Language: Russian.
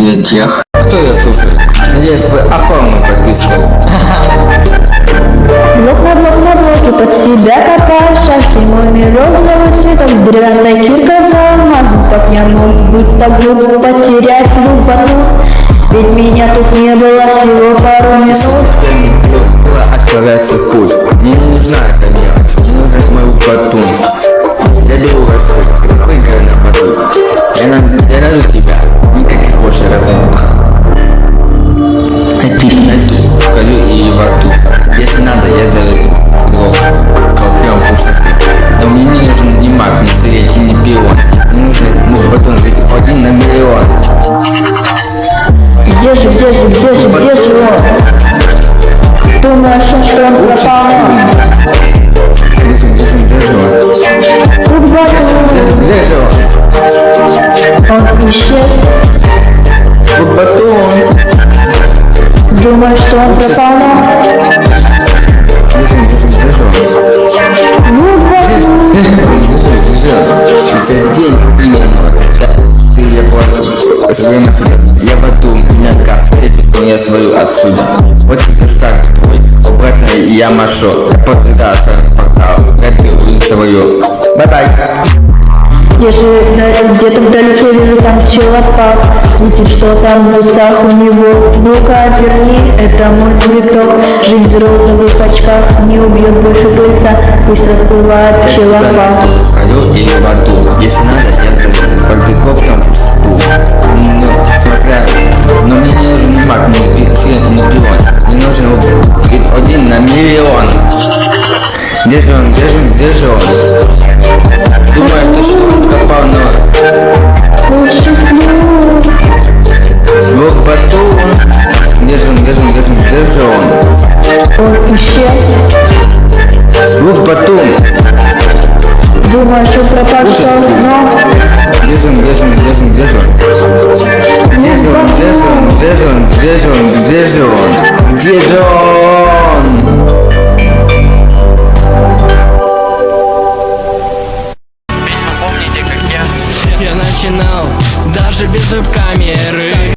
тех, кто ее слушает. Надеюсь, вы оформили подписку. Блок на блоке под себя копаю шашки Мой мирок зовут цветом, деревянная кирка за алмазом Как я мог быть глуп, потерять глубину Ведь меня тут не было всего пару минут в путь. Мне не нужна эта мелочь, мне нужен мой батун. Я беру Господь, Где же, где же он? Думаешь, что он пропал? Где же он? Тут батон, же он? исчез Вот батон. Думаешь, что он пропал? Сейчас день именно да, ты я понял Я газ я свою отсюда. Вот тебе старт твой Обратно я машу. Я подвигаю свой портал Эту свою Бай-бай Где же, где-то вдалеке вижу там человек, видит, что там в устах у него. Ну-ка, верни, это мой цветок, жизнь в розовых очках, не убьет больше пыльца, пусть расплывает найду Свою или в аду. Если надо, я миллион Где же он, где же он, где же он? Думаю, то, что он пропал, но Вот батон Где же он, где же он, где же он, где же он? он исчез. Батон Думаю, что пропал равно. Где же он, где же он, где же он, где же он? Где же он, где же он, где же он, где же он, где же он, где же он? Я начинал даже без веб-камеры